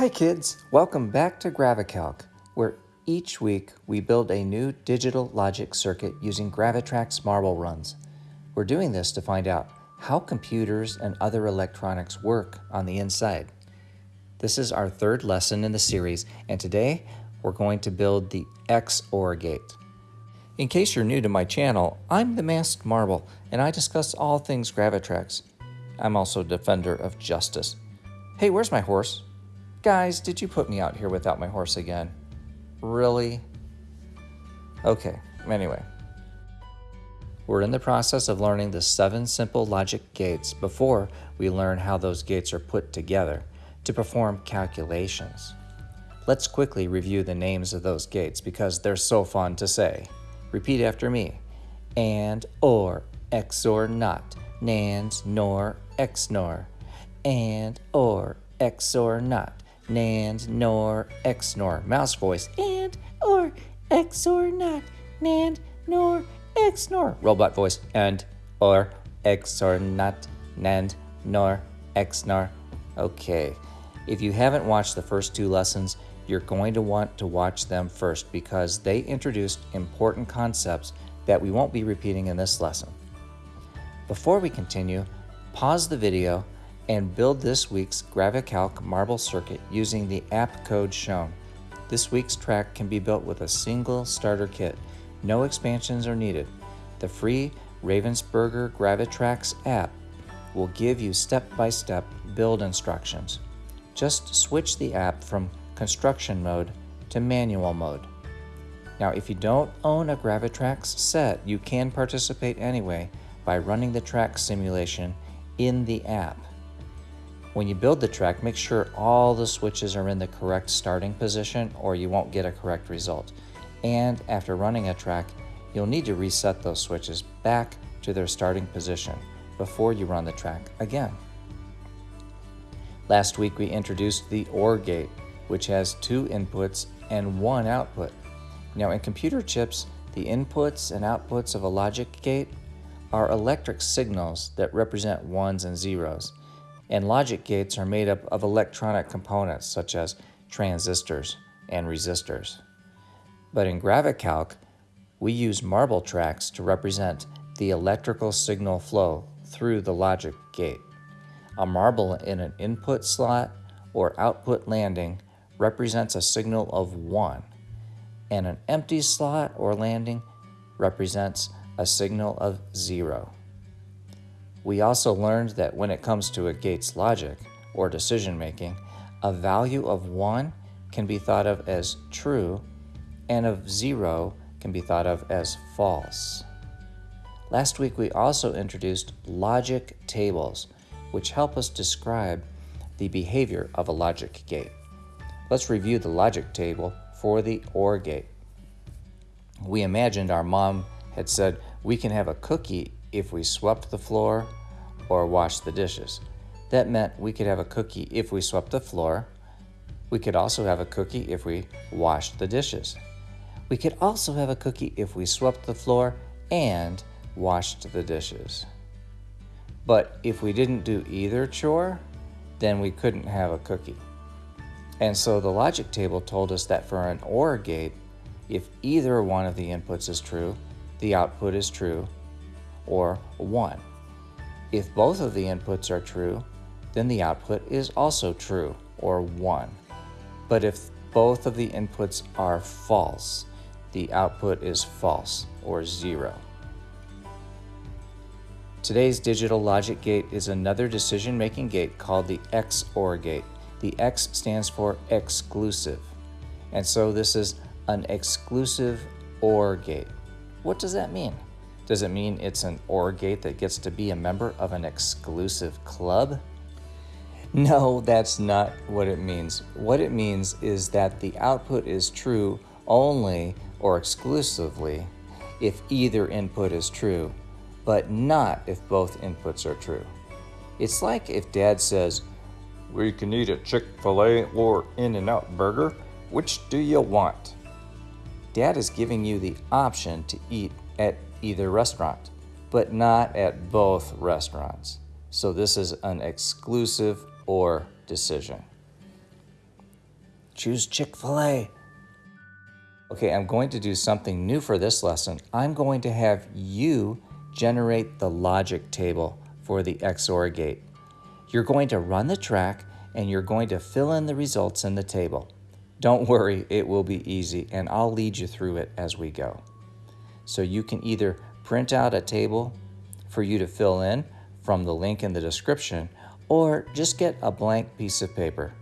Hi kids, welcome back to GraviCalc, where each week we build a new digital logic circuit using Gravitrax marble runs. We're doing this to find out how computers and other electronics work on the inside. This is our third lesson in the series, and today we're going to build the XOR gate. In case you're new to my channel, I'm the Masked Marble, and I discuss all things Gravitrax. I'm also a defender of justice. Hey, where's my horse? Guys, did you put me out here without my horse again? Really? Okay, anyway. We're in the process of learning the seven simple logic gates before we learn how those gates are put together to perform calculations. Let's quickly review the names of those gates because they're so fun to say. Repeat after me. And, or, XOR not, NAND, NOR, XNOR. And, or, XOR not, NAND, NOR, XNOR. Mouse voice. And, or, XOR not, NAND, NOR, XNOR. Robot voice. And, or, XOR not, NAND, NOR, XNOR. Okay. If you haven't watched the first two lessons, you're going to want to watch them first because they introduced important concepts that we won't be repeating in this lesson. Before we continue, pause the video and build this week's GraviCalc marble circuit using the app code shown. This week's track can be built with a single starter kit. No expansions are needed. The free Ravensburger Gravitrax app will give you step-by-step -step build instructions. Just switch the app from construction mode to manual mode. Now, if you don't own a Gravitrax set, you can participate anyway by running the track simulation in the app. When you build the track, make sure all the switches are in the correct starting position or you won't get a correct result. And after running a track, you'll need to reset those switches back to their starting position before you run the track again. Last week we introduced the OR gate, which has two inputs and one output. Now in computer chips, the inputs and outputs of a logic gate are electric signals that represent ones and zeros and logic gates are made up of electronic components such as transistors and resistors. But in GraviCalc, we use marble tracks to represent the electrical signal flow through the logic gate. A marble in an input slot or output landing represents a signal of 1, and an empty slot or landing represents a signal of 0. We also learned that when it comes to a gate's logic, or decision making, a value of 1 can be thought of as true, and of 0 can be thought of as false. Last week we also introduced logic tables, which help us describe the behavior of a logic gate. Let's review the logic table for the OR gate. We imagined our mom had said we can have a cookie if we swept the floor or washed the dishes. That meant we could have a cookie if we swept the floor. We could also have a cookie if we washed the dishes. We could also have a cookie if we swept the floor and washed the dishes. But if we didn't do either chore, then we couldn't have a cookie. And so the logic table told us that for an OR gate, if either one of the inputs is true, the output is true, or 1. If both of the inputs are true, then the output is also true, or 1. But if both of the inputs are false, the output is false, or 0. Today's digital logic gate is another decision-making gate called the XOR gate. The X stands for exclusive. And so this is an exclusive OR gate. What does that mean? Does it mean it's an OR gate that gets to be a member of an exclusive club? No, that's not what it means. What it means is that the output is true only or exclusively if either input is true, but not if both inputs are true. It's like if dad says, We can eat a Chick fil A or In N Out Burger. Which do you want? Dad is giving you the option to eat at either restaurant, but not at both restaurants. So this is an exclusive OR decision. choose Chick-fil-A. Okay, I'm going to do something new for this lesson. I'm going to have you generate the logic table for the XOR gate. You're going to run the track and you're going to fill in the results in the table. Don't worry, it will be easy and I'll lead you through it as we go. So you can either print out a table for you to fill in from the link in the description or just get a blank piece of paper.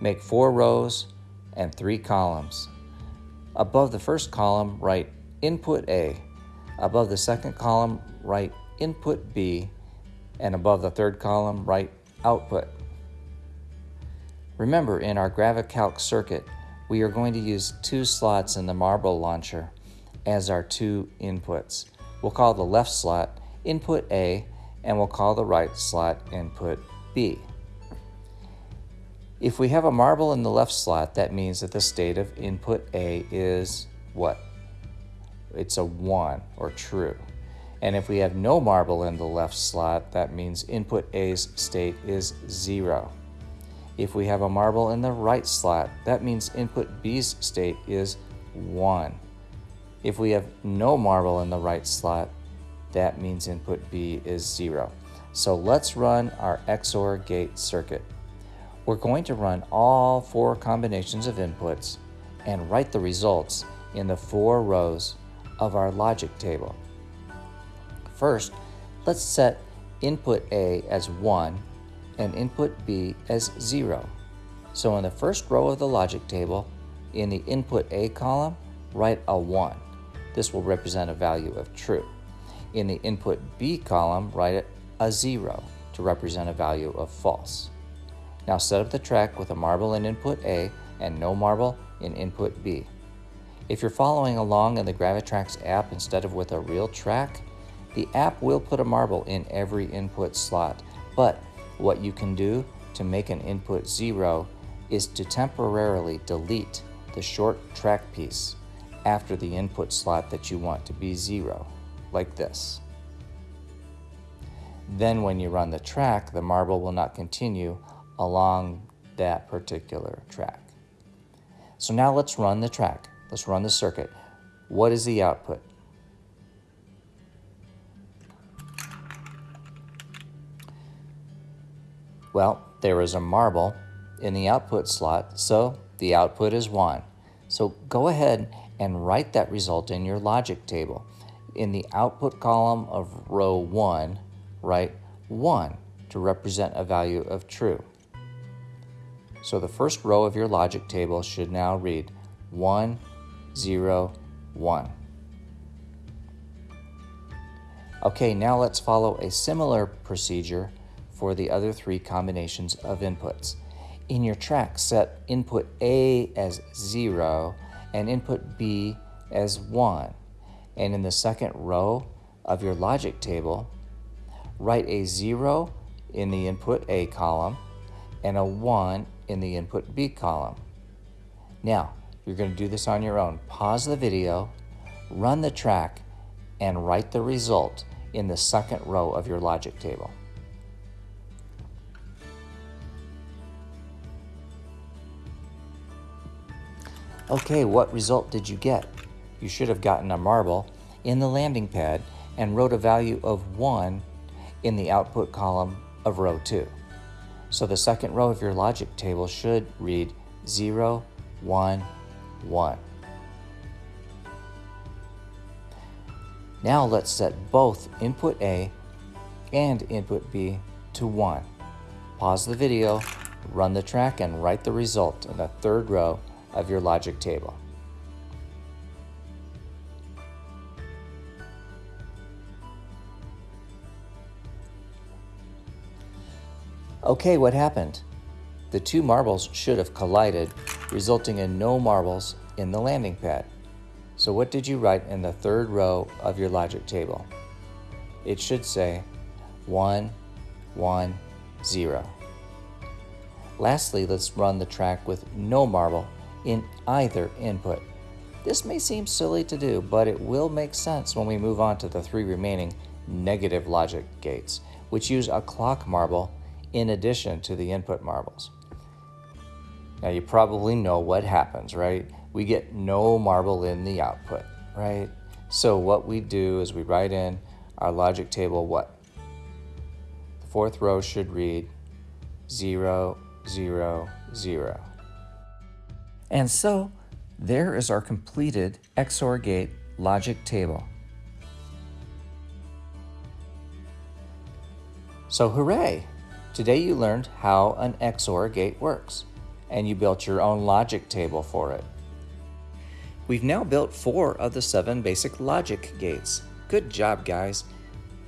Make four rows and three columns. Above the first column, write input A. Above the second column, write input B. And above the third column, write output. Remember, in our GraviCalc circuit, we are going to use two slots in the marble launcher as our two inputs. We'll call the left slot input A, and we'll call the right slot input B. If we have a marble in the left slot, that means that the state of input A is what? It's a 1 or true. And if we have no marble in the left slot, that means input A's state is 0. If we have a marble in the right slot, that means input B's state is 1. If we have no marble in the right slot, that means input B is 0. So let's run our XOR gate circuit. We're going to run all four combinations of inputs and write the results in the four rows of our logic table. First, let's set input A as 1 and input B as 0. So in the first row of the logic table, in the input A column, write a 1. This will represent a value of true. In the input B column, write a 0 to represent a value of false. Now set up the track with a marble in input A and no marble in input B. If you're following along in the Gravitrax app instead of with a real track, the app will put a marble in every input slot, but what you can do to make an input zero is to temporarily delete the short track piece after the input slot that you want to be zero, like this. Then when you run the track, the marble will not continue along that particular track. So now let's run the track. Let's run the circuit. What is the output? Well, there is a marble in the output slot, so the output is 1. So go ahead and write that result in your logic table. In the output column of row 1, write 1 to represent a value of true. So the first row of your logic table should now read 1, 0, 1. Okay, now let's follow a similar procedure for the other three combinations of inputs. In your track, set input A as 0 and input B as 1. And in the second row of your logic table, write a 0 in the input A column and a 1 in the input B column. Now, you're going to do this on your own. Pause the video, run the track, and write the result in the second row of your logic table. Okay, what result did you get? You should have gotten a marble in the landing pad and wrote a value of 1 in the output column of row 2. So the second row of your logic table should read 0, 1, 1. Now let's set both input A and input B to 1. Pause the video, run the track, and write the result in the third row of your logic table. Okay, what happened? The two marbles should have collided, resulting in no marbles in the landing pad. So what did you write in the third row of your logic table? It should say 1, 1, 0. Lastly, let's run the track with no marble in either input. This may seem silly to do, but it will make sense when we move on to the three remaining negative logic gates, which use a clock marble in addition to the input marbles. Now you probably know what happens, right? We get no marble in the output, right? So what we do is we write in our logic table what? The fourth row should read 0, 0, 0. And so there is our completed XOR gate logic table. So hooray! Today you learned how an XOR gate works, and you built your own logic table for it. We've now built four of the seven basic logic gates. Good job, guys.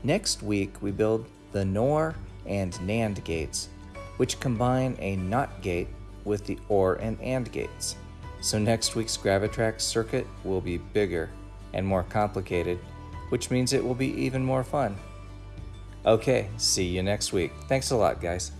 Next week, we build the NOR and NAND gates, which combine a NOT gate with the OR and AND gates. So next week's Gravitrax circuit will be bigger and more complicated, which means it will be even more fun. Okay, see you next week. Thanks a lot, guys.